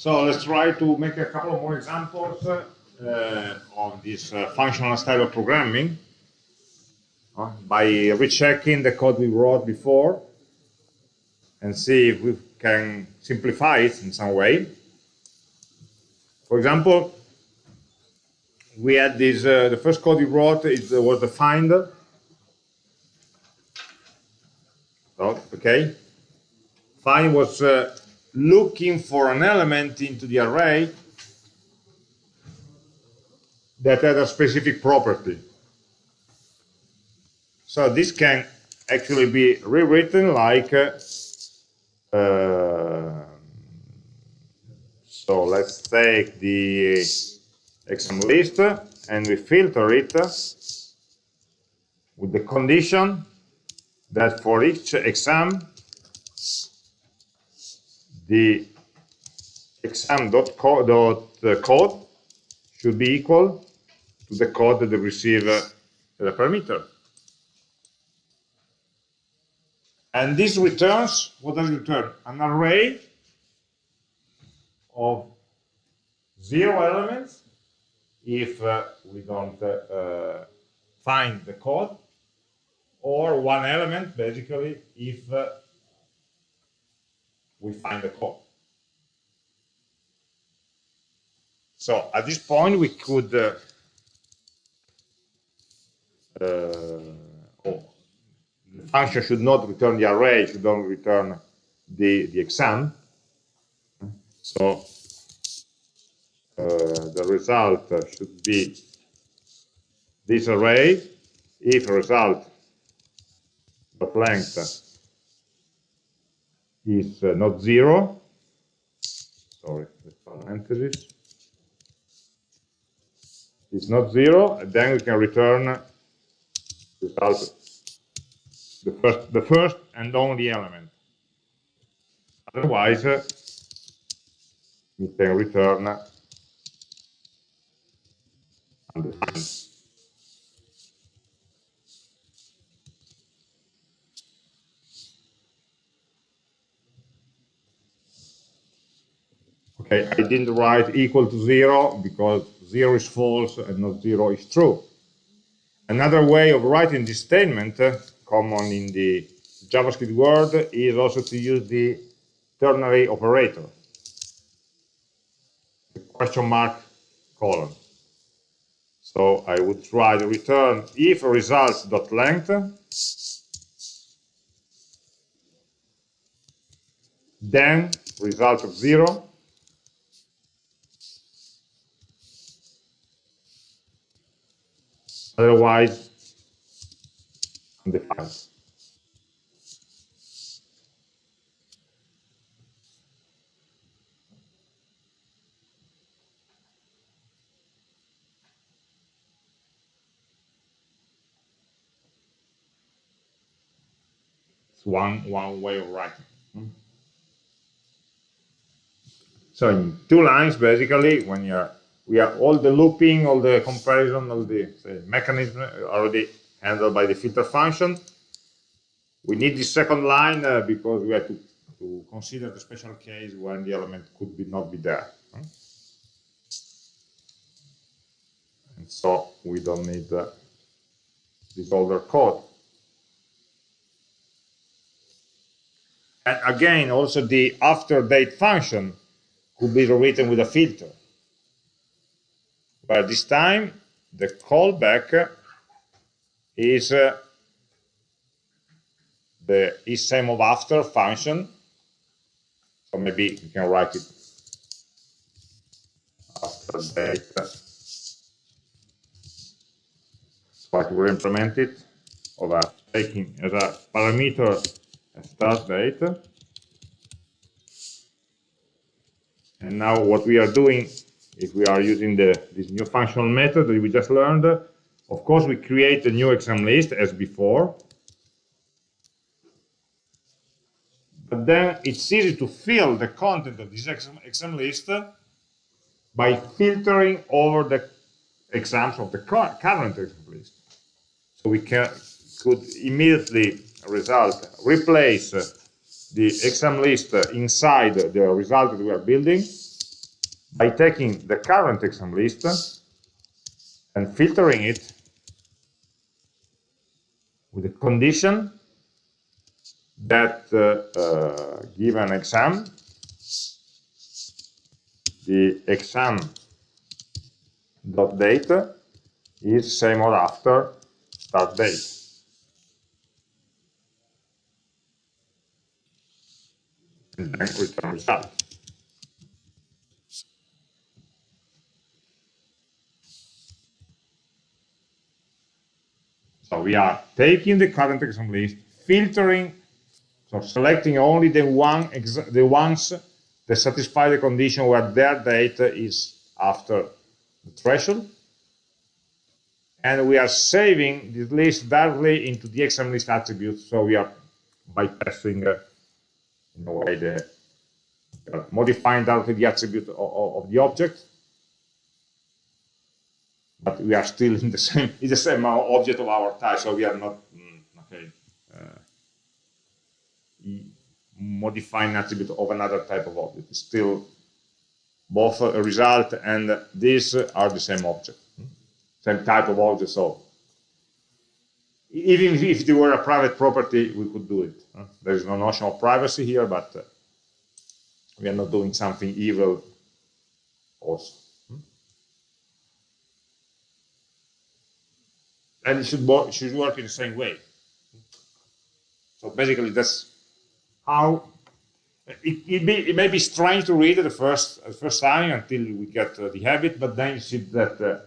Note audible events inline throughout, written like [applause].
So let's try to make a couple of more examples uh, of this uh, functional style of programming uh, by rechecking the code we wrote before and see if we can simplify it in some way. For example, we had this, uh, the first code we wrote it was the find. Oh, okay. Find was uh, looking for an element into the array that had a specific property. So this can actually be rewritten like uh, so let's take the exam list and we filter it with the condition that for each exam the exam.code code should be equal to the code that they receive uh, the parameter. And this returns, what does it return? An array of zero elements if uh, we don't uh, uh, find the code, or one element, basically, if uh, we find the code. So at this point, we could uh, uh, oh, the function should not return the array, should not return the, the exam. So uh, the result should be this array if result of length is uh, not zero. Sorry, parenthesis. It's not zero, and then we can return result the first the first and only element. Otherwise, uh, we can return. Okay, I didn't write equal to zero because zero is false and not zero is true. Another way of writing this statement, uh, common in the JavaScript world, is also to use the ternary operator, the question mark colon. So I would try to return if results.length, then result of zero, otherwise the undefined. It's one one way of writing. Hmm. So in two lines, basically, when you're we are all the looping, all the comparison, all the say, mechanism already handled by the filter function. We need the second line uh, because we have to, to, consider the special case when the element could be not be there. And so we don't need uh, this older code. And again, also the after date function could be rewritten with a filter. But this time, the callback is uh, the is same of after function. So maybe you can write it after date. I will implement it a taking as a parameter a start date. And now what we are doing if we are using the, this new functional method that we just learned, of course, we create a new exam list as before. But then it's easy to fill the content of this exam, exam list by filtering over the exams of the current exam list. So we can, could immediately result, replace the exam list inside the result that we are building by taking the current exam list and filtering it with a condition that uh, uh, given exam, the exam dot date is same or after start date. And then return result. So we are taking the current exam list, filtering, so selecting only the one the ones that satisfy the condition where their date is after the threshold. And we are saving this list directly into the exam list attribute. So we are bypassing, uh, in a way, the uh, modifying directly the attribute of, of the object but we are still in the [laughs] same in the same object of our type, so we are not mm, okay uh, modifying attribute of another type of object. It's still both a result and this are the same object, same type of object. So even if they were a private property, we could do it. There is no notion of privacy here, but we are not doing something evil also. And it should, work, should work in the same way. So basically, that's how it, it, be, it may be strange to read it the first the first time until we get uh, the habit, but then you see that uh,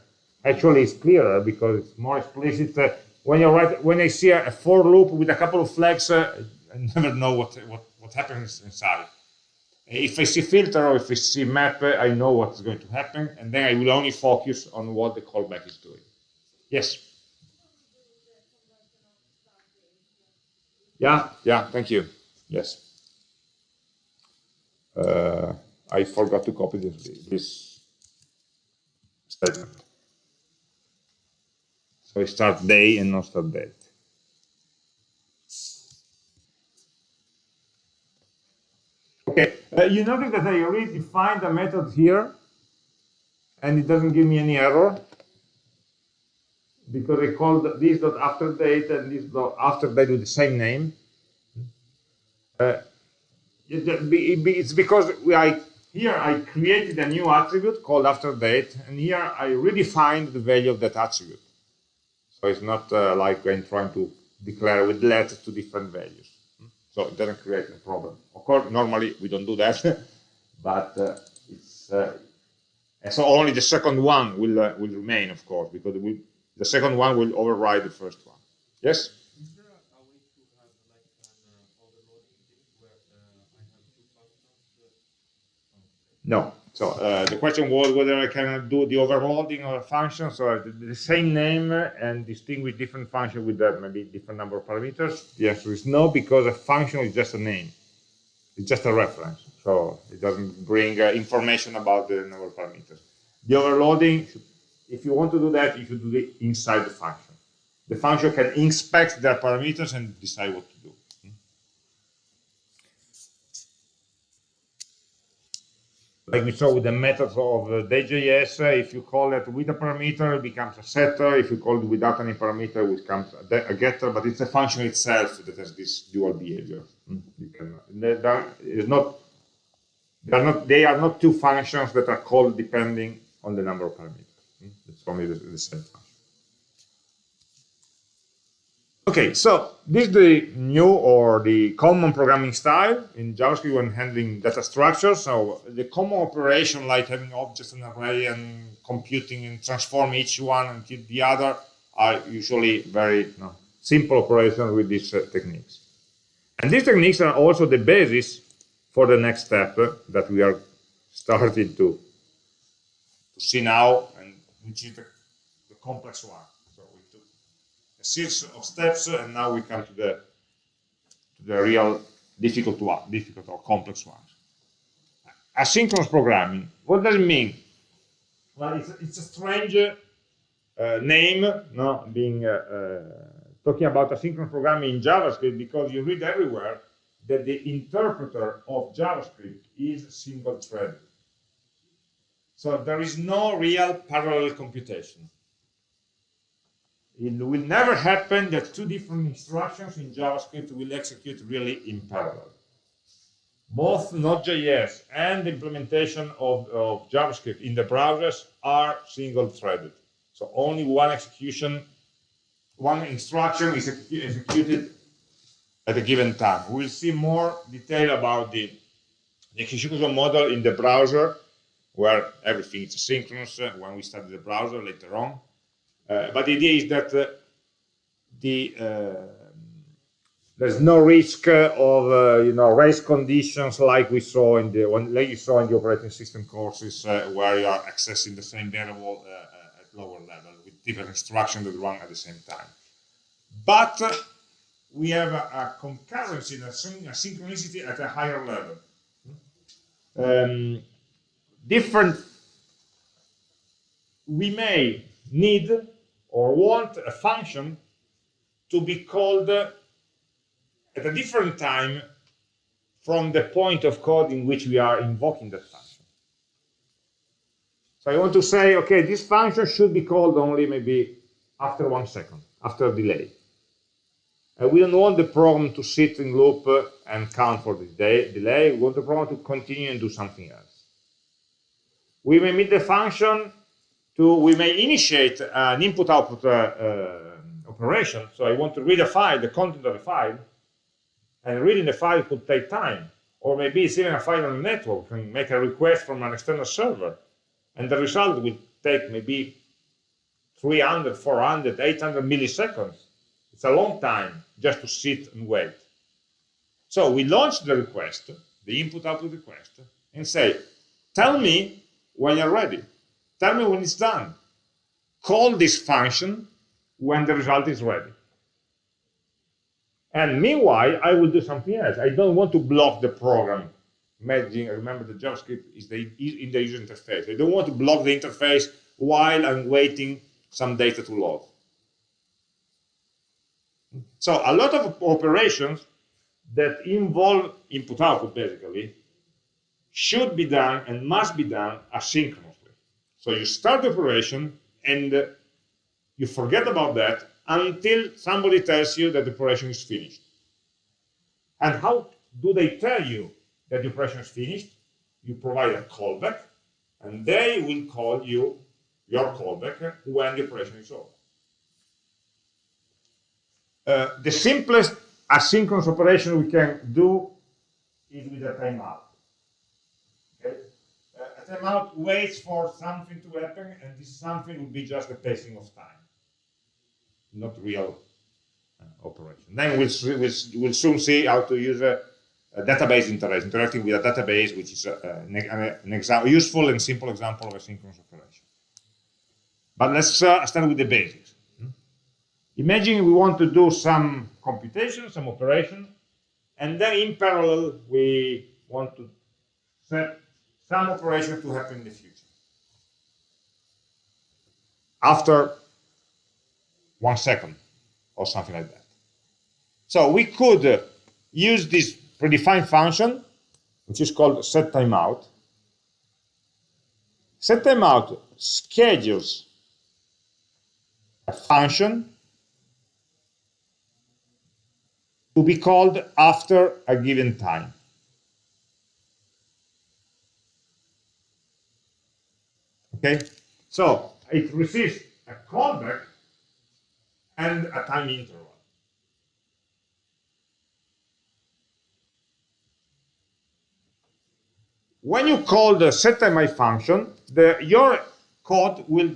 actually it's clearer because it's more explicit. Uh, when you write, when I see a, a, for loop with a couple of flags, uh, I never know what what what happens inside. If I see filter or if I see map, I know what's going to happen, and then I will only focus on what the callback is doing. Yes. Yeah, yeah, thank you. Yes. Uh, I forgot to copy this, this statement. So I start day and not start date. Okay, uh, you notice that I already defined a method here and it doesn't give me any error because I called this dot after date and this dot after date with the same name. Uh, it's because I, here I created a new attribute called after date, and here I redefined the value of that attribute. So it's not uh, like I'm trying to declare with let two different values. So it doesn't create a problem. Of course, normally we don't do that, [laughs] but uh, it's uh, so only the second one will uh, will remain, of course, because we the second one will override the first one. Yes? No. So uh, the question was whether I can do the overloading of a function, so uh, the, the same name and distinguish different function with that maybe different number of parameters. The answer is no, because a function is just a name. It's just a reference. So it doesn't bring uh, information about the number of parameters. The overloading if you want to do that, you should do it inside the function. The function can inspect their parameters and decide what to do. Like we saw with the methods of uh, Day.js, uh, if you call it with a parameter, it becomes a setter. If you call it without any parameter, it becomes a, a getter. But it's a function itself that has this dual behavior. Hmm? You can, is not, they are not, they are not two functions that are called depending on the number of parameters. Only the, the same function. Okay, so this is the new or the common programming style in JavaScript when handling data structures. So the common operation like having objects in an array and computing and transform each one into the other are usually very you know, simple operations with these uh, techniques. And these techniques are also the basis for the next step that we are starting to, to see now which is the, the complex one. So we took a series of steps, and now we come to the to the real difficult one, difficult or complex ones. Asynchronous programming. What does it mean? Well, it's, it's a strange uh, name, no, being uh, uh, talking about asynchronous programming in JavaScript because you read everywhere that the interpreter of JavaScript is single-threaded. So there is no real parallel computation. It will never happen that two different instructions in JavaScript will execute really in parallel. Both Node.js and the implementation of, of JavaScript in the browsers are single-threaded. So only one execution, one instruction is executed at a given time. We'll see more detail about the, the execution model in the browser, where everything is synchronous uh, when we study the browser later on. Uh, but the idea is that uh, the uh, there's no risk of uh, you know race conditions like we saw in the one like you saw in the operating system courses uh, where you are accessing the same variable at lower level with different instructions that run at the same time. But we have a, a concurrency, a, synchronicity at a higher level. Um, different, we may need or want a function to be called at a different time from the point of code in which we are invoking that function. So I want to say, okay, this function should be called only maybe after one second, after a delay. And we don't want the program to sit in loop and count for the delay. We want the program to continue and do something else. We may meet the function to, we may initiate an input-output uh, uh, operation. So I want to read a file, the content of the file, and reading the file could take time. Or maybe it's even a file on the network, and make a request from an external server. And the result will take maybe 300, 400, 800 milliseconds it's a long time just to sit and wait. So we launch the request, the input-output request, and say, tell me when you're ready. Tell me when it's done. Call this function when the result is ready. And meanwhile, I will do something else. I don't want to block the program. Imagine, remember the JavaScript is the, in the user interface. I don't want to block the interface while I'm waiting some data to load. So a lot of operations that involve input-output, basically, should be done and must be done asynchronously. So you start the operation and you forget about that until somebody tells you that the operation is finished. And how do they tell you that the operation is finished? You provide a callback, and they will call you your callback when the operation is over. Uh, the simplest asynchronous operation we can do is with a timeout. Uh, waits for something to happen, and this something will be just the passing of time, not real uh, operation. Then we'll, we'll, we'll, soon see how to use a, a database interaction, interacting with a database, which is a, an, an example, useful and simple example of a synchronous operation. But let's uh, start with the basics. Imagine we want to do some computation, some operation, and then in parallel we want to set some operation to happen in the future. After one second or something like that. So we could uh, use this predefined function, which is called set timeout. Set timeout schedules a function to be called after a given time. Okay, so it receives a callback and a time interval. When you call the setTimeout function, the, your code will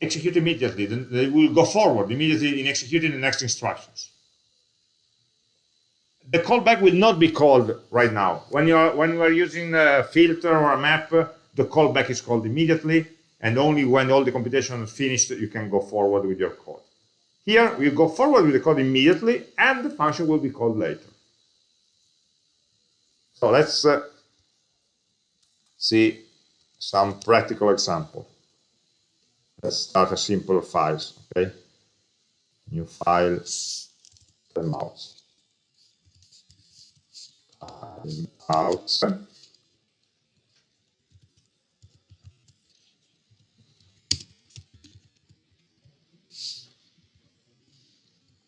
execute immediately. It will go forward immediately in executing the next instructions the callback will not be called right now. When you're when we're using a filter or a map, the callback is called immediately, and only when all the computation is finished, you can go forward with your code. Here, we go forward with the code immediately, and the function will be called later. So let's uh, see some practical example. Let's start a simple file, okay? New file, the mouse out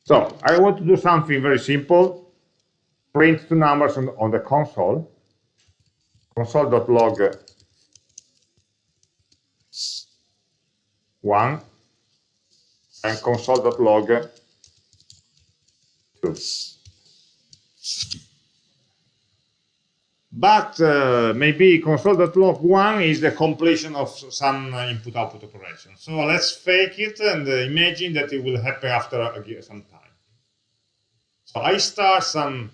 So I want to do something very simple. Print two numbers on, on the console. Console.log one and console.log two. But uh, maybe console.log one is the completion of some input-output operation. So let's fake it and imagine that it will happen after some time. So I start some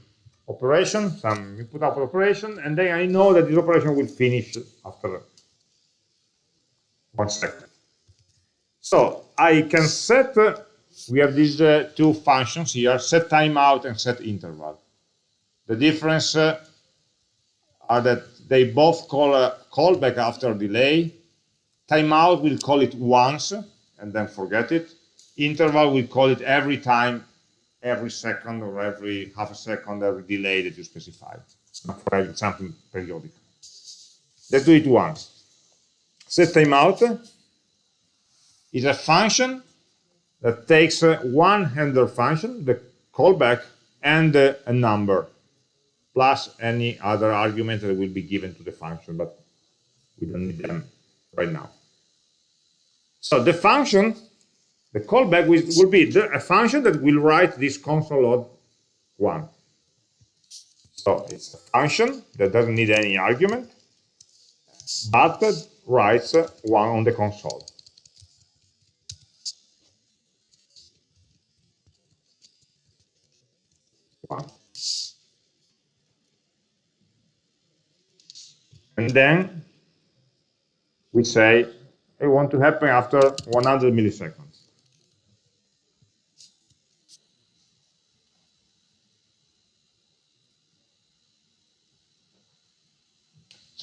operation, some input-output operation, and then I know that this operation will finish after one second. So I can set, uh, we have these uh, two functions here, set timeout and set interval. The difference uh, are that they both call a callback after delay. Timeout will call it once and then forget it. Interval will call it every time, every second or every half a second, every delay that you specify. For something periodic. Let's do it once. Set timeout is a function that takes uh, one handler function, the callback, and uh, a number plus any other argument that will be given to the function, but we don't need them right now. So the function, the callback will, be a function that will write this console log one. So it's a function that doesn't need any argument, but writes one on the console. One. And then we say I want to happen after 100 milliseconds.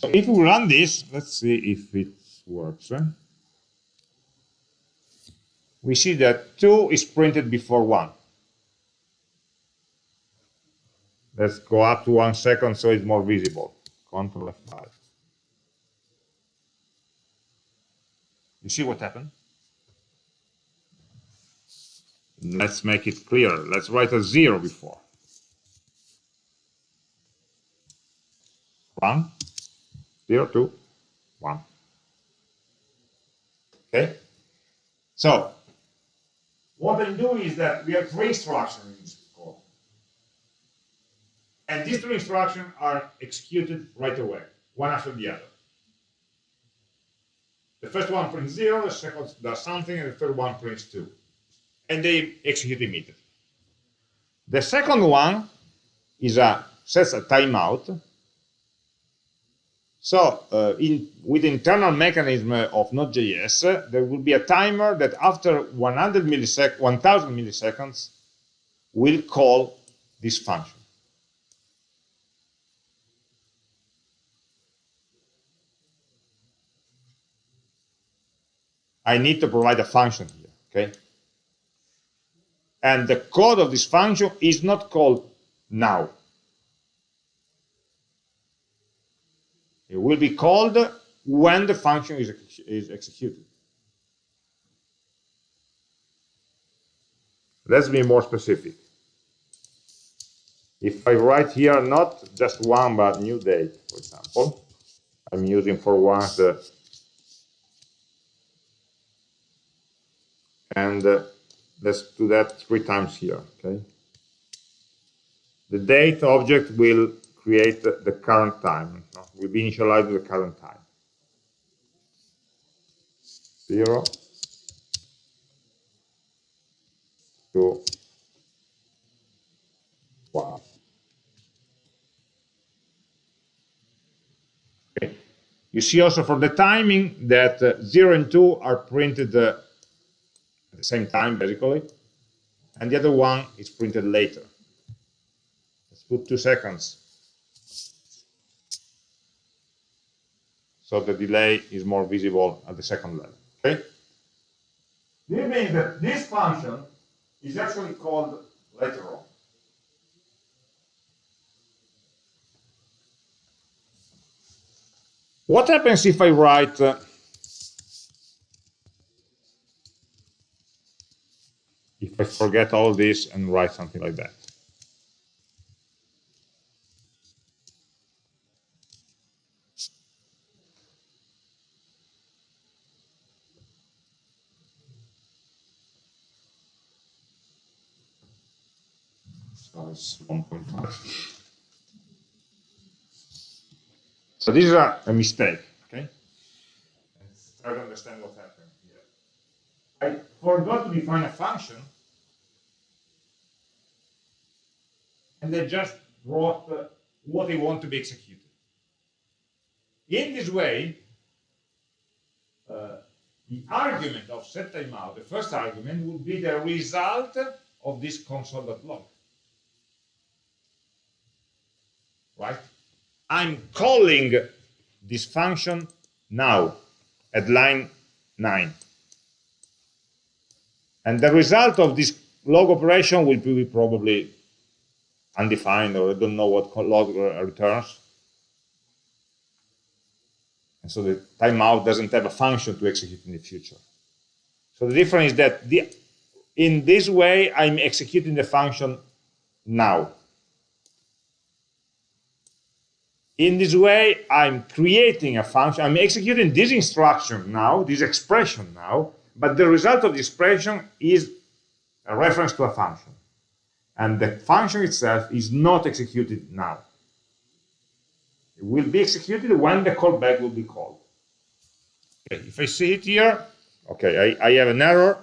So if we run this, let's see if it works. Eh? We see that 2 is printed before 1. Let's go up to 1 second so it's more visible. Control F5. You see what happened? Let's make it clear. Let's write a zero before. One, zero, two, one. Okay? So, what I'm doing is that we have three instructions in this code. And these three instructions are executed right away, one after the other. The first one prints zero, the second does something, and the third one prints two. And they execute immediately. The second one is a sets a timeout. So uh, in, with internal mechanism of Node.js, there will be a timer that after 100 millisec 1000 milliseconds will call this function. I need to provide a function here, okay? And the code of this function is not called now. It will be called when the function is, is executed. Let's be more specific. If I write here not just one, but new date, for example, I'm using for once the and uh, let's do that three times here okay the date object will create the, current time no? initialized with the current time zero two one okay you see also for the timing that uh, 0 and 2 are printed uh, the same time, basically. And the other one is printed later. Let's put two seconds. So the delay is more visible at the second level. Okay? This means that this function is actually called later on. What happens if I write uh, I forget all this and write something like that. So 1.5. So this is a, a mistake, okay? Let's try to understand what happened here. I forgot to define a function, and I just wrote what I want to be executed. In this way, uh, the argument of set timeout, the first argument, will be the result of this console.log. right? I'm calling this function now at line 9. And the result of this log operation will be probably undefined, or I don't know what log uh, returns. And so the timeout doesn't have a function to execute in the future. So the difference is that the, in this way, I'm executing the function now. In this way, I'm creating a function, I'm executing this instruction now, this expression now, but the result of the expression is a reference to a function. And the function itself is not executed now. It will be executed when the callback will be called. Okay, if I see it here, okay, I, I have an error.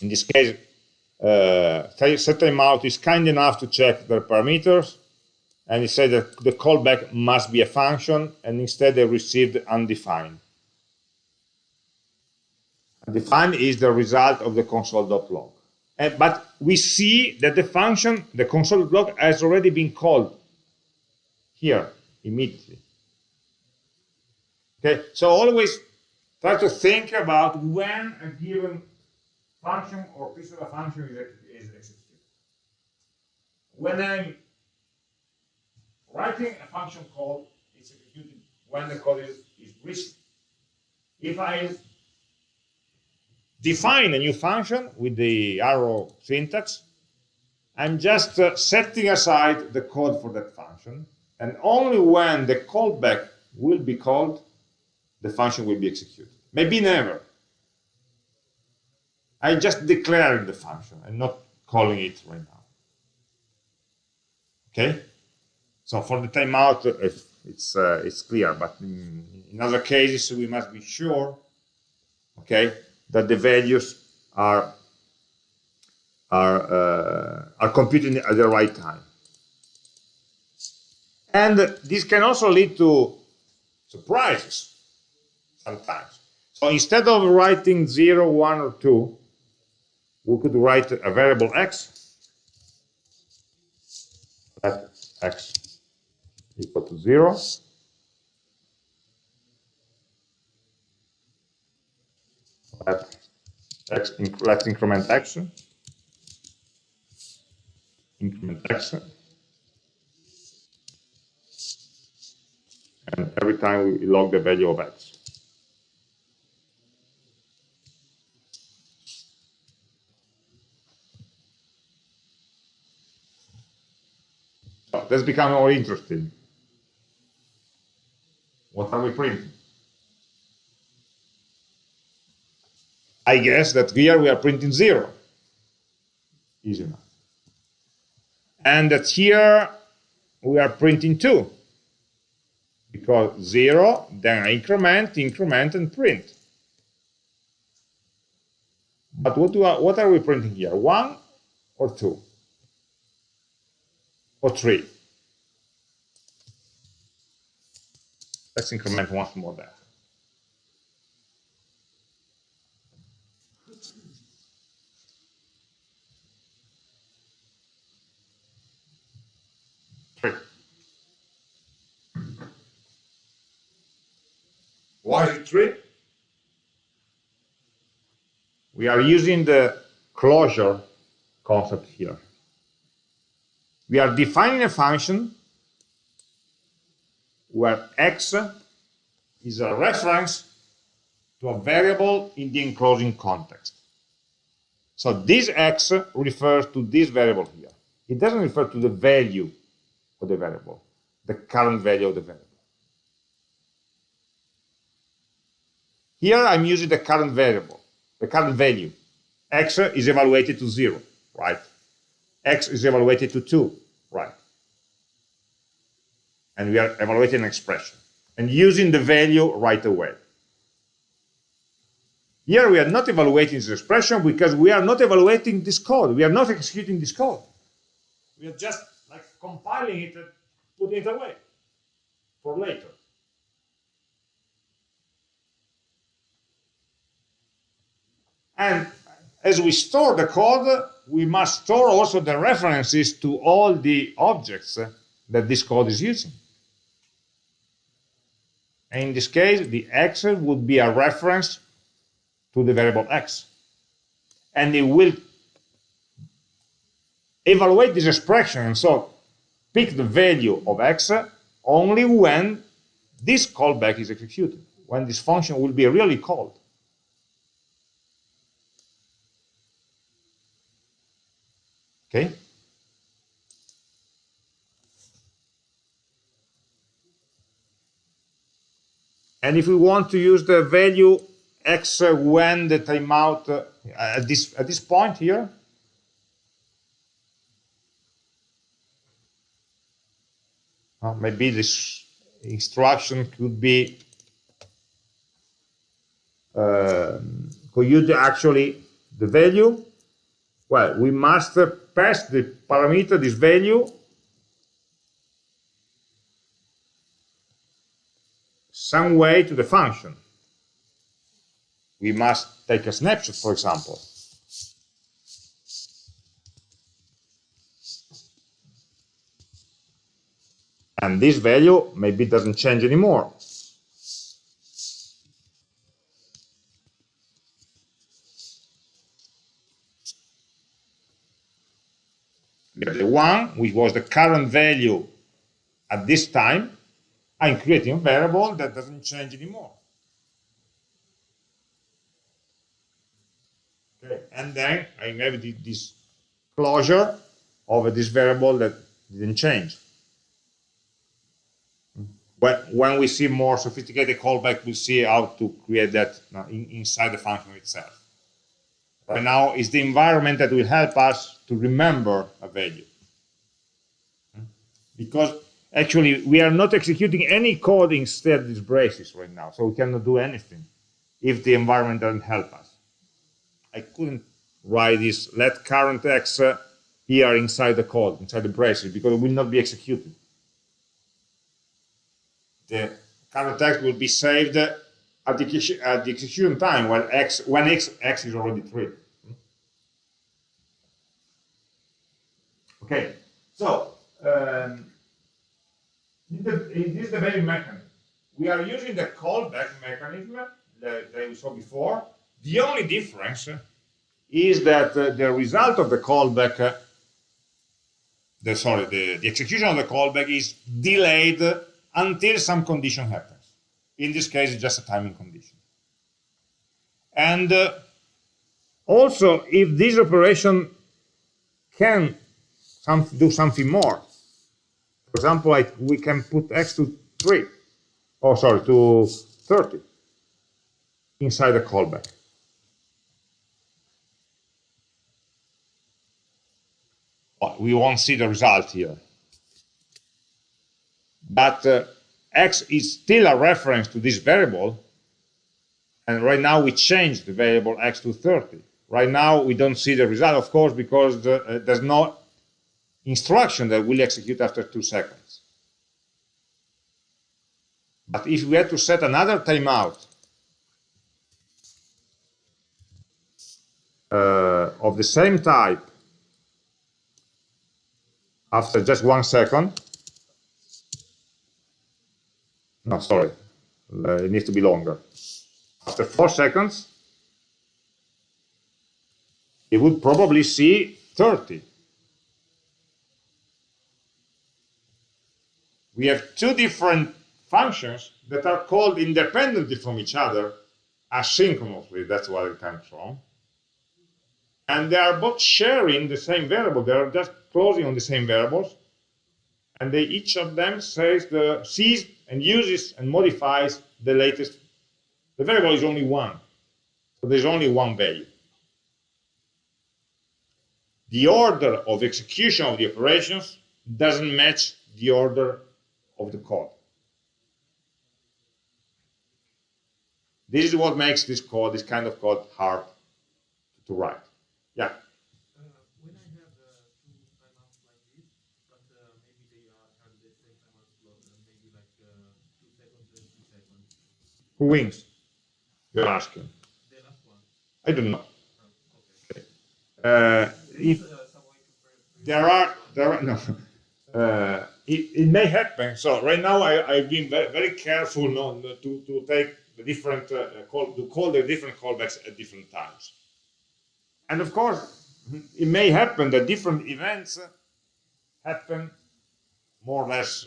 In this case, uh, set timeout is kind enough to check the parameters and it said that the callback must be a function, and instead they received undefined. Undefined is the result of the console.log. But we see that the function, the console.log, has already been called here immediately. Okay, so always try to think about when a given function or piece of a function is executed. When I'm writing a function call is executed when the code is, is received. If I define a new function with the arrow syntax, I'm just uh, setting aside the code for that function, and only when the callback will be called, the function will be executed. Maybe never. I just declaring the function and not calling it right now. Okay? So for the timeout, it's uh, it's clear, but in, in, other cases we must be sure, okay, that the values are are uh, are computed at the right time. And this can also lead to surprises sometimes. So instead of writing 0, 1, or 2, we could write a variable x, let x equal to 0. Let x, let's increment x. Increment x. And every time we log the value of x. That's becoming more interesting. What are we printing? I guess that here we are printing zero. Easy enough. And that here we are printing two. Because zero, then I increment, increment, and print. But what, do I, what are we printing here? One or two? Or three? Let's increment one more there. Three. Why three? We are using the closure concept here. We are defining a function where x is a reference to a variable in the enclosing context. So this x refers to this variable here. It doesn't refer to the value of the variable, the current value of the variable. Here I'm using the current variable, the current value. x is evaluated to 0, right? x is evaluated to 2, right? And we are evaluating an expression and using the value right away. Here we are not evaluating this expression because we are not evaluating this code. We are not executing this code. We are just like compiling it and putting it away for later. And as we store the code, we must store also the references to all the objects that this code is using. And in this case, the x would be a reference to the variable x. And it will evaluate this expression, and so pick the value of x only when this callback is executed, when this function will be really called. Okay? And if we want to use the value x when the timeout uh, at this at this point here, uh, maybe this instruction could be uh, could use actually the value. Well, we must pass the parameter, this value, some way to the function. We must take a snapshot, for example. And this value maybe doesn't change anymore. The one, which was the current value at this time, Ah, I'm creating a variable that doesn't change anymore. Okay, and then I have this closure of this variable that didn't change. But when we see more sophisticated callback, we'll see how to create that uh, inside the function itself. But now it's the environment that will help us to remember a value. Hmm? Because actually we are not executing any code instead these braces right now, so we cannot do anything if the environment doesn't help us. I couldn't write this let current x uh, here inside the code, inside the braces, because it will not be executed. The current text will be saved at the, at the execution time when x when x x is already three. Okay, so um, in, the, in this debugging mechanism, we are using the callback mechanism that, that we saw before. The only difference is that uh, the result of the callback, uh, the, sorry, the, the execution of the callback is delayed until some condition happens. In this case, it's just a timing condition. And uh, also, if this operation can some, do something more, for example, I, we can put x to 3, oh, sorry, to 30 inside the callback. we won't see the result here. But uh, x is still a reference to this variable, and right now we change the variable x to 30. Right now we don't see the result, of course, because the, uh, there's no instruction that will execute after two seconds. But if we had to set another timeout uh, of the same type after just one second, no, sorry, uh, it needs to be longer. After four seconds, it would probably see 30. We have two different functions that are called independently from each other asynchronously. That's where it comes from. and they are both sharing the same variable. They are just closing on the same variables, and they each of them says the sees and uses and modifies the latest. The variable is only one, so there's only one value. The order of execution of the operations doesn't match the order of the code. This is what makes this code, this kind of code, hard to write. Yeah. Uh, when I have uh, two timeouts like this, but uh, maybe they are have the same timeout slot, maybe like uh, two seconds and two seconds. Who wins? You're asking. The last one. I don't know. Oh, okay. Uh, if Uh, some way to pre- there are there are [laughs] no uh, it, it may happen so right now I, i've been very, very careful not to, to take the different uh, call to call the different callbacks at different times and of course it may happen that different events happen more or less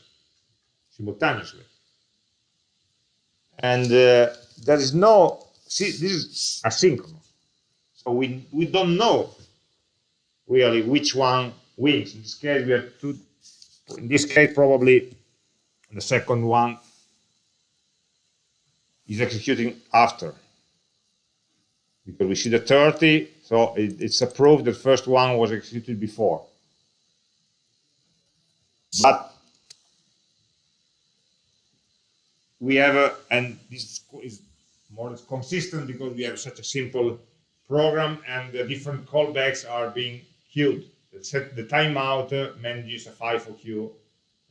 simultaneously and uh, there is no see this is asynchronous so we we don't know really which one wins. In this case, we have two. In this case, probably the second one is executing after. Because we see the 30, so it, it's a proof the first one was executed before. But we have a, and this is more or less consistent because we have such a simple program and the different callbacks are being queued. Set, the timeout manages a FIFO queue,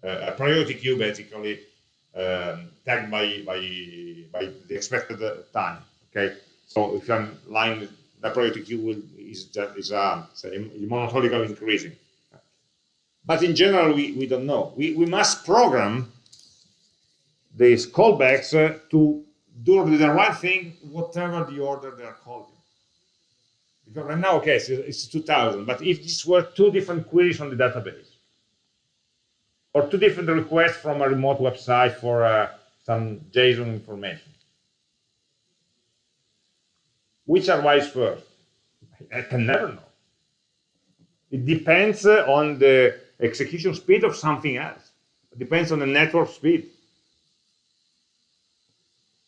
uh, a priority queue basically, um, tagged by, by, by the expected time. Okay, so if I'm line, the priority queue will, is, just, is uh, monotonically increasing. But in general, we, we don't know. We, we must program these callbacks uh, to do the right thing, whatever the order they are called. Because right now, okay, it's, it's 2000, but if this were two different queries on the database, or two different requests from a remote website for uh, some JSON information, which arrives first? I can never know. It depends uh, on the execution speed of something else. It depends on the network speed.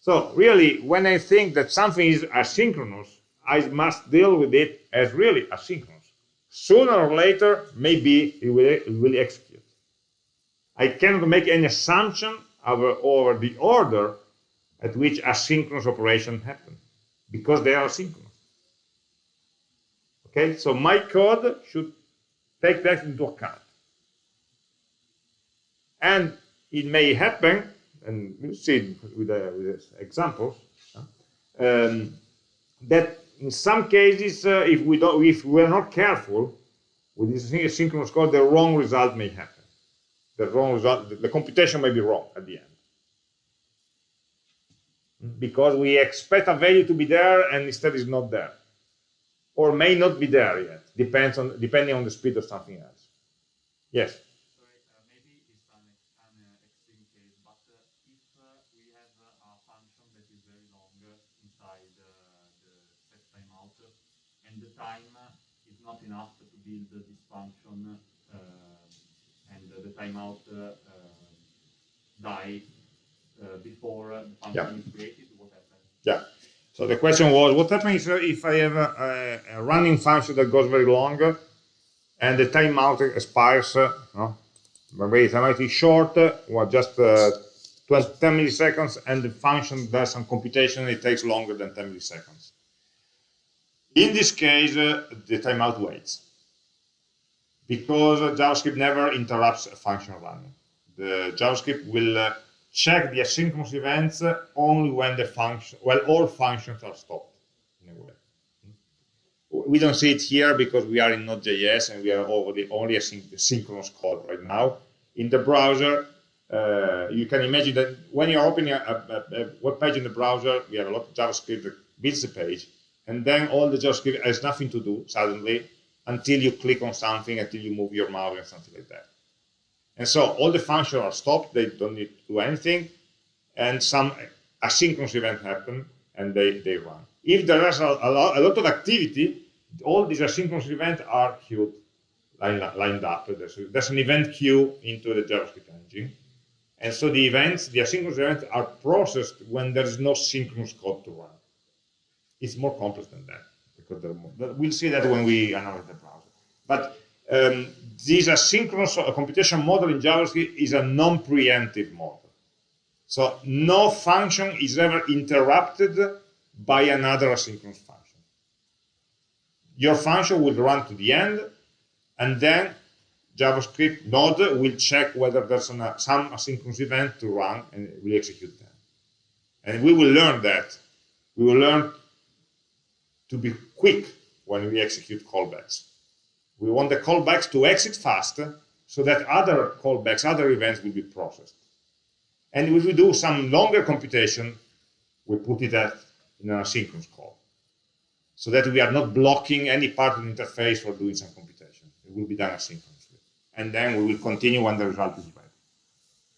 So really, when I think that something is asynchronous, I must deal with it as really asynchronous. Sooner or later, maybe it will, it will execute. I cannot make any assumption over, over the order at which asynchronous operation happen because they are synchronous. Okay, so my code should take that into account. And it may happen, and we'll see with, uh, with examples, um, that in some cases, uh, if we don't, if we're not careful with this asynchronous code, the wrong result may happen. The wrong result, the, the computation may be wrong at the end because we expect a value to be there and instead is not there, or may not be there yet. Depends on depending on the speed of something else. Yes. Sorry, uh, maybe it's an, an uh, extreme case, but uh, if uh, we have uh, a function that is very long inside the set timeout, and the time is not enough to build this function, and the timeout die before the function Yeah. is created, what happens? Yeah. So the question was, what happens if I have a, a running function that goes very long and the timeout expires, uh, no? maybe the timeout is short, uh, well, just uh, 20, 10 milliseconds, and the function does some computation, it takes longer than 10 milliseconds. In this case, uh, the timeout waits because JavaScript never interrupts a function running. The JavaScript will uh, check the asynchronous events only when the function, well, all functions are stopped in a way. We don't see it here because we are in Node.js and we are already only a synchronous code right now. In the browser, uh, you can imagine that when you're opening a, a, a, web page in the browser, we have a lot of JavaScript that builds the page, and then all the JavaScript has nothing to do suddenly until you click on something, until you move your mouse and something like that. And so all the functions are stopped, they don't need to do anything, and some asynchronous event happen and they, they run. If there is a, a, lot, a lot of activity, all these asynchronous events are queued, lined, lined up. There's, there's an event queue into the JavaScript engine. And so the events, the asynchronous events are processed when there's no synchronous code to run. It's more complex than that. because more, We'll see that when we analyze the browser. But um, this asynchronous computation model in JavaScript is a non-preemptive model. So no function is ever interrupted by another asynchronous function. Your function will run to the end, and then JavaScript node will check whether there's an, uh, some asynchronous event to run, and will execute them. And we will learn that. We will learn to be quick when we execute callbacks. We want the callbacks to exit fast so that other callbacks, other events will be processed. And if we do some longer computation, we put it at, in an asynchronous call so that we are not blocking any part of the interface for doing some computation. It will be done asynchronously. And then we will continue when the result is ready.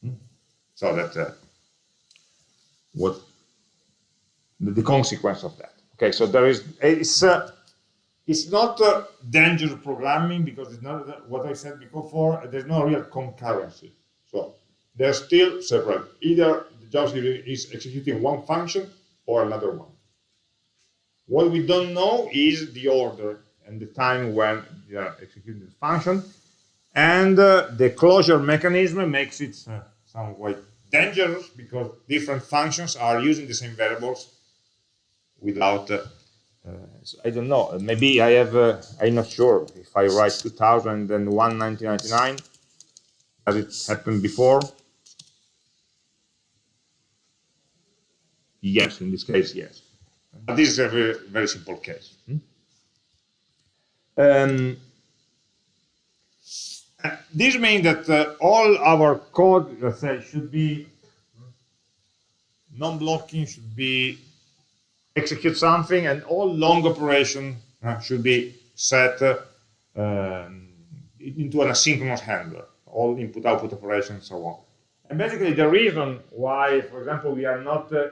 Hmm? So that uh, what the, the, consequence of that. Okay, so there is it's uh, it's not uh, dangerous programming because it's not what I said before. There's no real concurrency. So they're still separate. Either the JavaScript is executing one function or another one. What we don't know is the order and the time when they are executing the function. And uh, the closure mechanism makes it uh, somewhat dangerous because different functions are using the same variables without uh, uh, so I don't know. Maybe I have. Uh, I'm not sure if I write 2000 and then 1999. Has it happened before? Yes, in this case, yes. But this is a very, very simple case. Hmm? Um, this means that uh, all our code, let's say, should be non-blocking, should be execute something, and all long operation uh, should be set uh, into an asynchronous handler, all input-output operations and so on. And basically the reason why, for example, we are not, uh,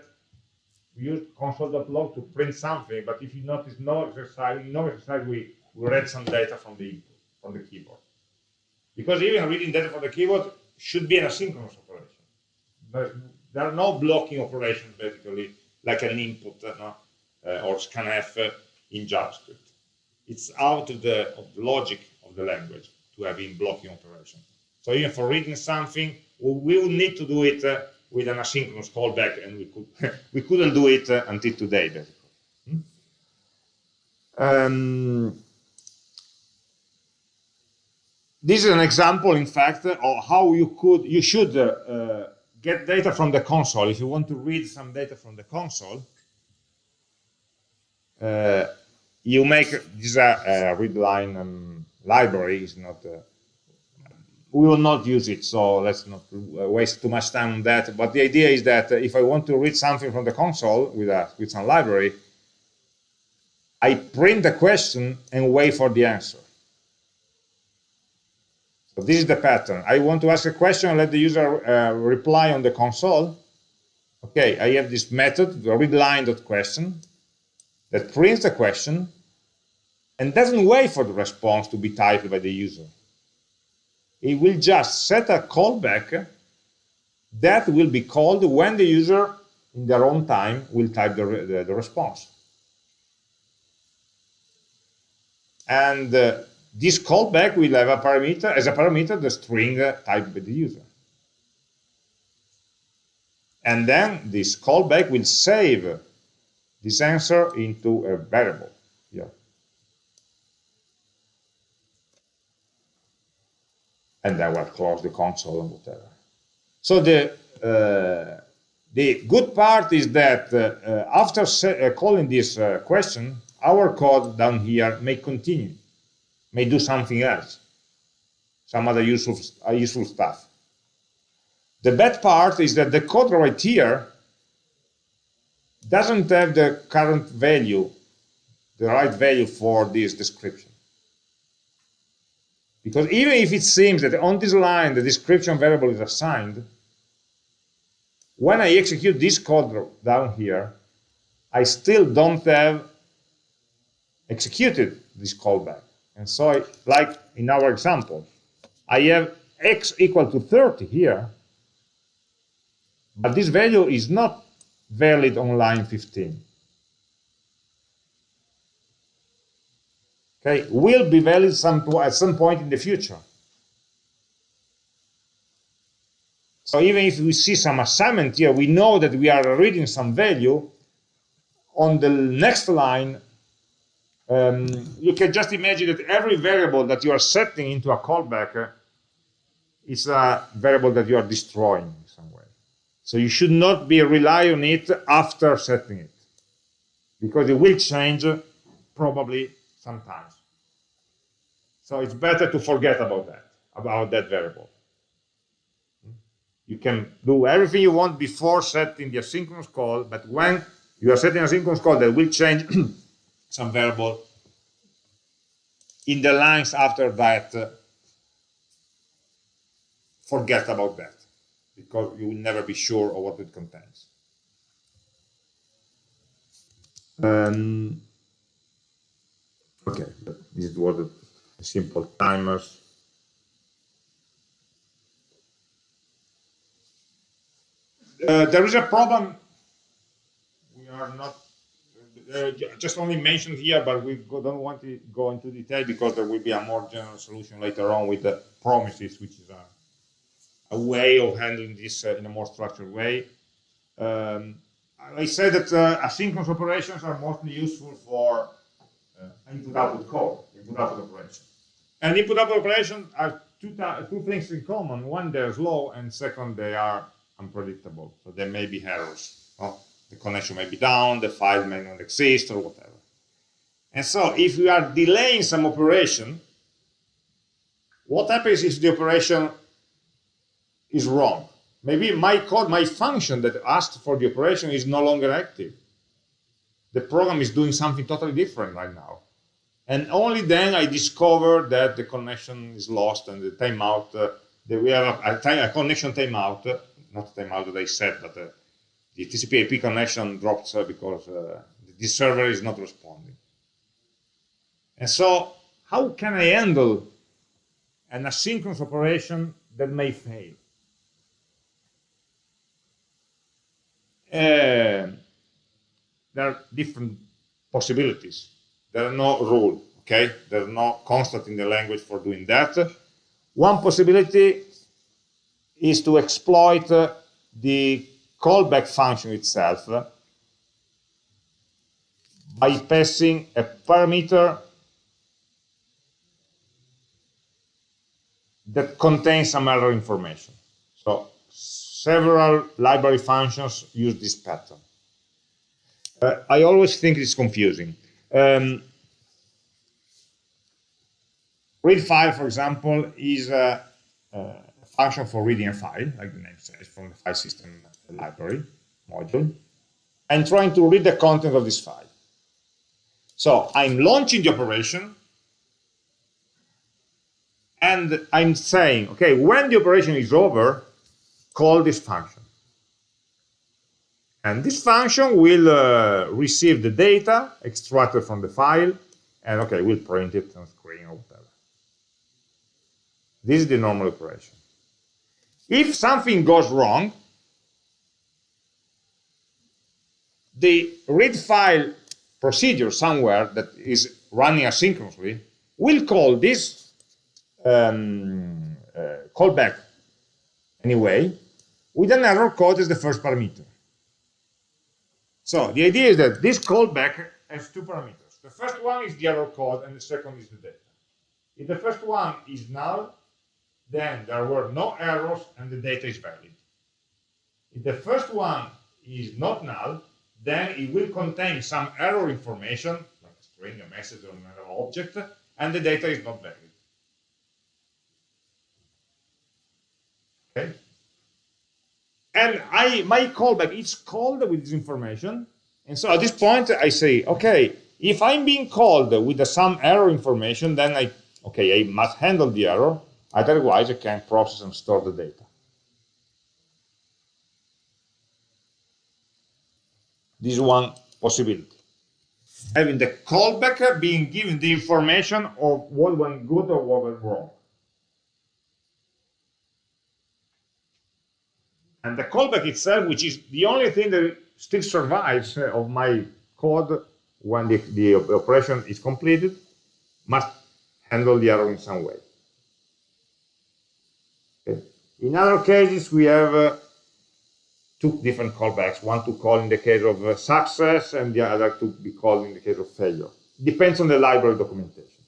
we use console.log to print something, but if you notice no exercise, no exercise, we, we read some data from the from the keyboard. Because even reading data from the keyboard should be an asynchronous operation. But there are no blocking operations, basically, like an input uh, no? uh, or scanf uh, in JavaScript. It's out of the, of the logic of the language to have in blocking operation. So even for reading something, we will need to do it uh, with an asynchronous callback, and we could [laughs] we couldn't do it uh, until today, basically. Hmm? Um, this is an example, in fact, of how you could you should uh, get data from the console. If you want to read some data from the console, uh, you make this uh, read line um, library is not. Uh, we will not use it, so let's not waste too much time on that. But the idea is that if I want to read something from the console with a with some library, I print the question and wait for the answer. So this is the pattern. I want to ask a question, let the user uh, reply on the console. Okay, I have this method, the readLine.question, that prints the question and doesn't wait for the response to be typed by the user. It will just set a callback that will be called when the user, in their own time, will type the, the, the response. And uh, this callback will have a parameter as a parameter the string typed by the user. And then this callback will save this answer into a variable. And then we'll close the console and whatever. So the uh, the good part is that uh after uh, calling this uh, question, our code down here may continue may do something else, some other useful, uh, useful stuff. The bad part is that the code right here doesn't have the current value, the right value for this description. Because even if it seems that on this line the description variable is assigned, when I execute this code down here, I still don't have executed this callback. And so, like in our example, I have x equal to 30 here, but this value is not valid on line 15. Okay, will be valid some, at some point in the future. So even if we see some assignment here, we know that we are reading some value. On the next line, um, you can just imagine that every variable that you are setting into a callback uh, is a variable that you are destroying in some way. So you should not be rely on it after setting it, because it will change probably sometimes. So it's better to forget about that, about that variable. You can do everything you want before setting the asynchronous call, but when you are setting a synchronous call that will change [clears throat] some variable in the lines after that, uh, forget about that because you will never be sure of what it contains. Um, okay, this was the simple timers. Uh, there is a problem. We are not uh, just only mentioned here, but we don't want to go into detail because there will be a more general solution later on with the promises, which is a, a way of handling this uh, in a more structured way. Um, I said that uh, asynchronous operations are mostly useful for uh, input-output code, input-output operation. And input-output operations are two, two things in common. One, they're slow, and second, they are unpredictable. So there may be errors. Oh, the connection may be down, the file may not exist, or whatever. And so if we are delaying some operation, what happens if the operation is wrong? Maybe my code, my function that asked for the operation is no longer active. The program is doing something totally different right now. And only then I discover that the connection is lost and the timeout, uh, that we have a, a, a connection timeout, uh, not timeout that I set, but uh, the TCP IP connection drops uh, because uh, this server is not responding. And so how can I handle an asynchronous operation that may fail? Uh, there are different possibilities. There are no rule, okay? There's no constant in the language for doing that. One possibility is to exploit uh, the callback function itself by passing a parameter that contains some error information. So several library functions use this pattern. Uh, I always think it's confusing. Um, read file, for example, is a, a, function for reading a file, like the name says, from the file system library module, and trying to read the content of this file. So I'm launching the operation, and I'm saying, okay, when the operation is over, call this function. And this function will uh, receive the data extracted from the file, and okay, we'll print it on screen or whatever. This is the normal operation. If something goes wrong, the read file procedure somewhere that is running asynchronously will call this um, uh, callback anyway with an error code as the first parameter. So the idea is that this callback has two parameters. The first one is the error code and the second is the data. If the first one is null, then there were no errors and the data is valid. If the first one is not null, then it will contain some error information, like a string, a message, or another object, and the data is not valid. Okay? And I my callback is called with this information. And so at this point, I say, okay, if I'm being called with some error information, then I, okay, I must handle the error. Otherwise, I can process and store the data. This one possibility. having the callback being given the information of what went good or what went wrong. And the callback itself, which is the only thing that still survives uh, of my code when the, the operation is completed, must handle the error in some way. Okay. In other cases, we have uh, two different callbacks, one to call in the case of uh, success and the other to be called in the case of failure. Depends on the library documentation.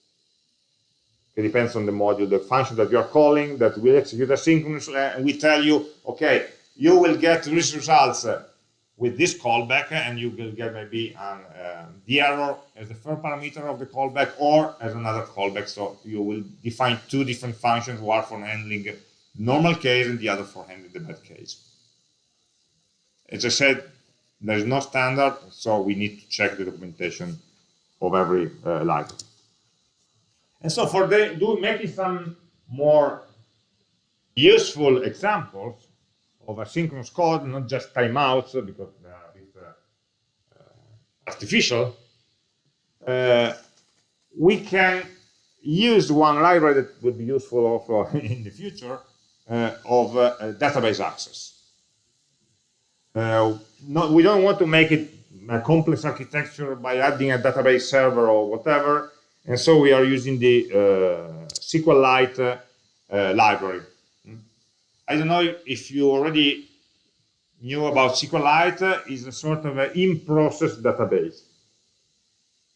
It depends on the module, the function that you are calling that will execute asynchronously, and we tell you, okay, you will get these results uh, with this callback, and you will get maybe an, uh, the error as the first parameter of the callback or as another callback. So you will define two different functions, one for handling normal case and the other for handling the bad case. As I said, there is no standard, so we need to check the documentation of every uh, library. And so for the, do making some more useful examples, of asynchronous code, not just timeouts, because they are a bit uh, uh, artificial, uh, we can use one library that would be useful also [laughs] in the future uh, of uh, database access. Uh, not, we don't want to make it a complex architecture by adding a database server or whatever, and so we are using the uh, SQLite uh, library hmm? I don't know if you already knew about SQLite uh, is a sort of an in-process database.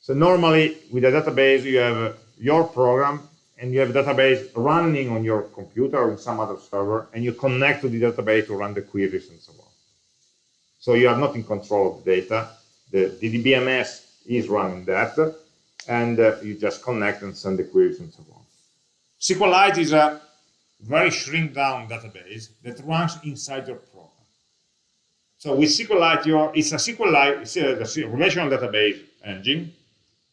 So normally with a database you have your program and you have a database running on your computer or in some other server and you connect to the database to run the queries and so on. So you are not in control of the data. The, DBMS is running that and uh, you just connect and send the queries and so on. SQLite is a very shrink down database that runs inside your program. So with SQLite, your, it's a SQLite, it's a, a relational database engine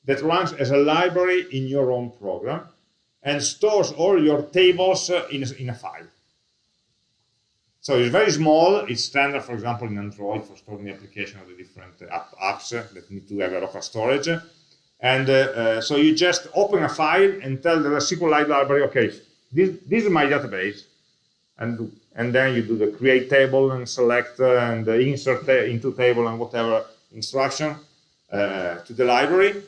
that runs as a library in your own program and stores all your tables uh, in, in a file. So it's very small. It's standard, for example, in Android for storing the application of the different app, apps that need to have a local storage. And uh, uh, so you just open a file and tell the SQLite library, okay, this, this is my database. And, and then you do the create table and select uh, and insert into table and whatever instruction uh, to the library.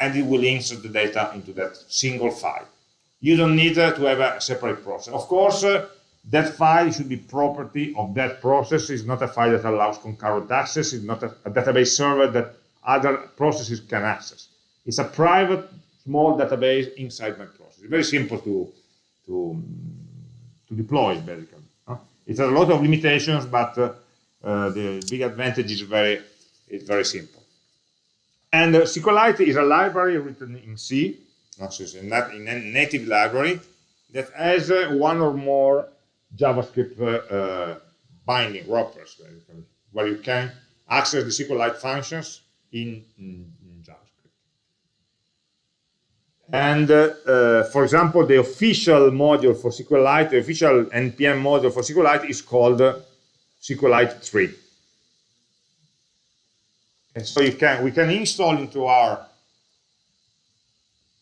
And it will insert the data into that single file. You don't need uh, to have a separate process. Of course, uh, that file should be property of that process. It's not a file that allows concurrent access. It's not a, a database server that other processes can access. It's a private small database inside my process. It's very simple to, to, to deploy, basically. It has a lot of limitations, but uh, uh, the big advantage is very, it's very simple. And uh, SQLite is a library written in C, not in a native library, that has uh, one or more JavaScript uh, uh, binding wrappers, where you can access the SQLite functions in, in and uh, for example, the official module for SQLite, the official NPM module for SQLite is called SQLite 3. And so you can we can install into our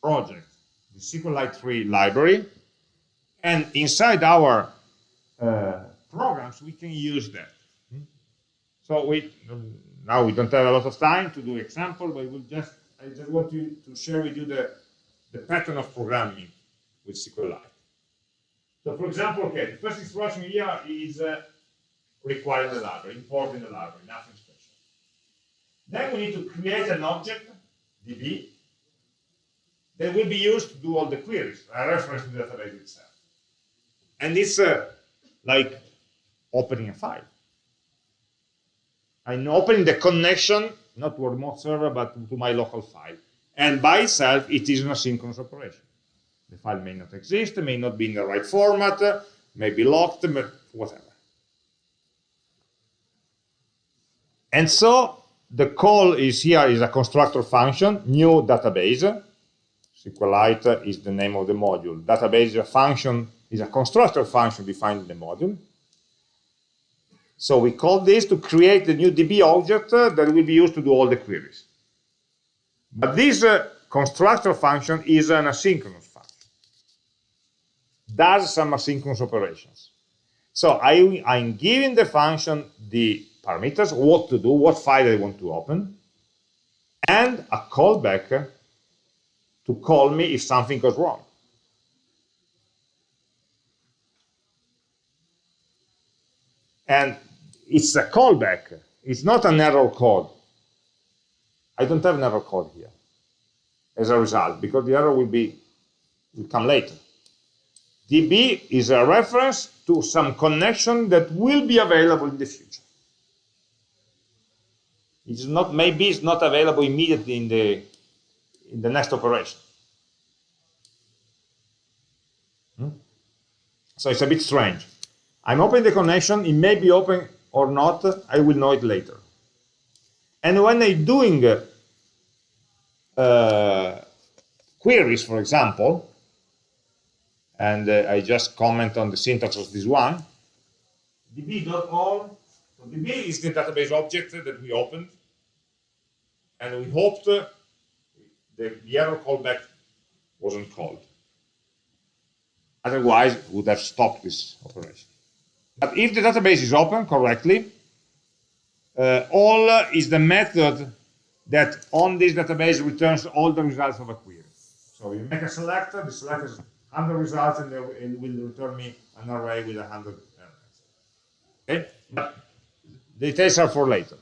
project the SQLite 3 library, and inside our programs we can use that. So we now we don't have a lot of time to do example, but we'll just I just want to, to share with you the the pattern of programming with SQLite. So for example, okay, the first instruction here is uh, require the library, importing the library, nothing special. Then we need to create an object, DB, that will be used to do all the queries, a reference to the database itself. And it's uh, like opening a file. I'm opening the connection, not to a remote server, but to my local file. And by itself, it is an asynchronous operation. The file may not exist, may not be in the right format, may be locked, whatever. And so the call is here is a constructor function, new database. SQLite is the name of the module. Database is a function, is a constructor function defined in the module. So we call this to create the new DB object that will be used to do all the queries. But this uh, constructor function is an asynchronous function. Does some asynchronous operations. So I, I'm giving the function the parameters, what to do, what file I want to open, and a callback to call me if something goes wrong. And it's a callback. It's not an error code. I don't have error code here as a result, because the error will be will come later. DB is a reference to some connection that will be available in the future. It's not maybe it's not available immediately in the in the next operation. Hmm? So it's a bit strange. I'm opening the connection, it may be open or not, I will know it later. And when I'm doing uh, queries, for example, and uh, I just comment on the syntax of this one, db.all, so db is the database object that we opened, and we hoped uh, the, the error callback wasn't called. Otherwise, we would have stopped this operation. But if the database is open correctly, uh, all is the method that on this database returns all the results of a query. So you make a selector, the selector is 100 results, and it will return me an array with 100 elements. Okay? But details are for later.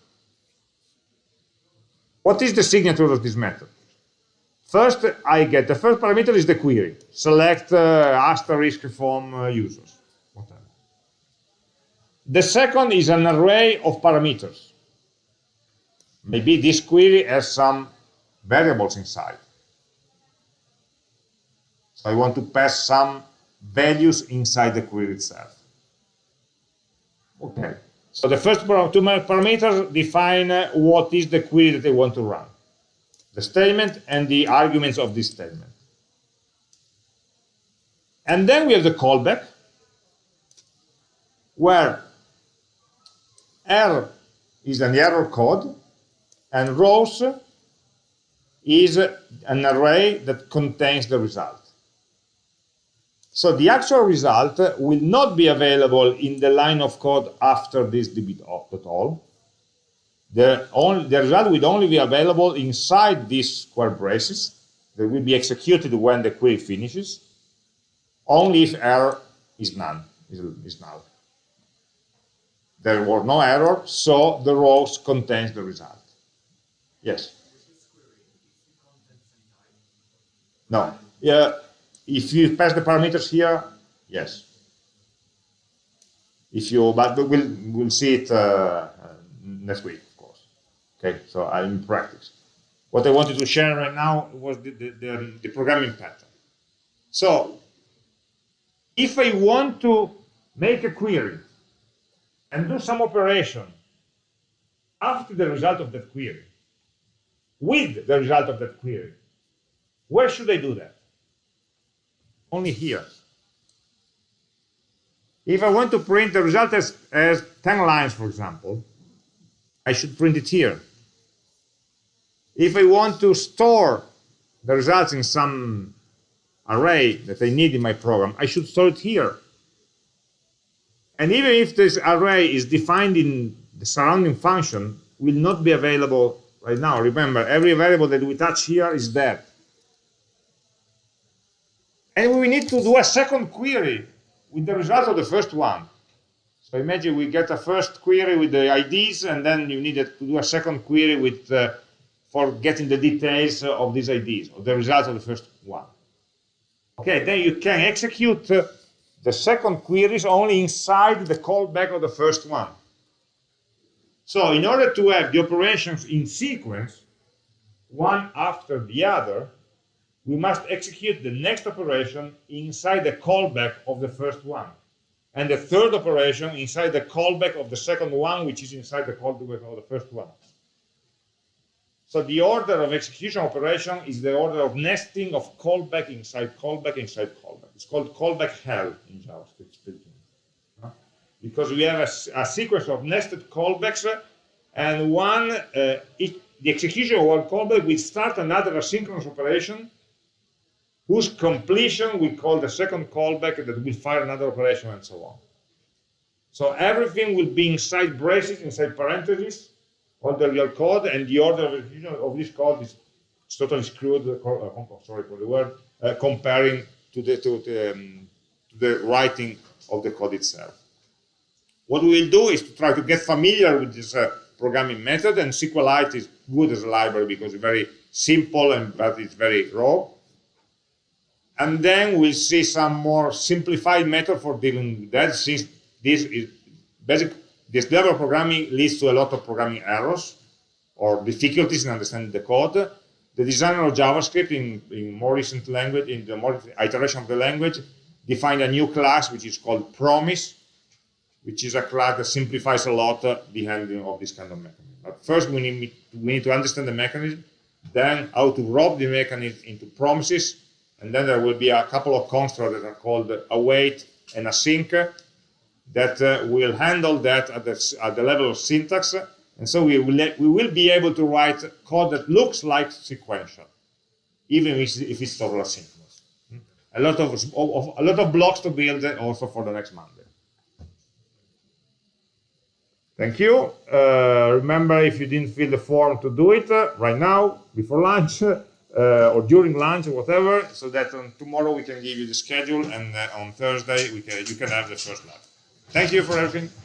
What is the signature of this method? First, I get the first parameter is the query. Select uh, asterisk from uh, users. The second is an array of parameters. Maybe this query has some variables inside. So I want to pass some values inside the query itself. Okay. So the first two parameters define uh, what is the query that I want to run. The statement and the arguments of this statement. And then we have the callback, where R is an error code, and rows is an array that contains the result. So the actual result will not be available in the line of code after this db.all. The, only, the result will only be available inside these square braces that will be executed when the query finishes, only if error is none, is, is null. There was no error, so the rows contains the result. Yes. No. Yeah. If you pass the parameters here, yes. If you, but we'll we'll see it uh, next week, of course. Okay. So I'm in practice. What I wanted to share right now was the, the, the, the programming pattern. So if I want to make a query and do some operation after the result of that query, with the result of that query. Where should I do that? Only here. If I want to print the result as, as 10 lines, for example, I should print it here. If I want to store the results in some array that I need in my program, I should store it here. And even if this array is defined in the surrounding function, will not be available right now. Remember, every variable that we touch here is dead. And we need to do a second query with the result of the first one. So imagine we get a first query with the IDs, and then you need to do a second query with uh, for getting the details of these IDs, or the result of the first one. Okay, then you can execute uh, the second query is only inside the callback of the first one. So in order to have the operations in sequence, one after the other, we must execute the next operation inside the callback of the first one. And the third operation inside the callback of the second one, which is inside the callback of the first one. So the order of execution operation is the order of nesting of callback inside callback inside callback. It's called callback hell in JavaScript speaking because we have a, a sequence of nested callbacks and one uh, each, the execution of one callback will start another asynchronous operation whose completion we call the second callback that will fire another operation and so on. So everything will be inside braces, inside parentheses, all the real code, and the order of execution of this code is totally screwed, uh, sorry for the word, uh, comparing to the, to, the, um, to the writing of the code itself. What we will do is to try to get familiar with this uh, programming method, and SQLite is good as a library because it's very simple and but it's very raw. And then we'll see some more simplified method for dealing with that, since this is basic this level of programming leads to a lot of programming errors or difficulties in understanding the code. The designer of JavaScript in, in more recent language, in the more iteration of the language, defined a new class which is called promise, which is a class that simplifies a lot uh, the handling of this kind of mechanism. But first we need, we need to understand the mechanism, then how to wrap the mechanism into promises, and then there will be a couple of constructs that are called await and async, that uh, will handle that at the, at the level of syntax. And so we will, we will be able to write code that looks like sequential, even if, it's totally asynchronous. Hmm? A lot of, of, a lot of blocks to build also for the next Monday. Thank you. Uh, remember, if you didn't fill the form to do it uh, right now, before lunch, uh, or during lunch or whatever, so that on tomorrow we can give you the schedule, and uh, on Thursday we can, you can have the first lab. Thank you for everything.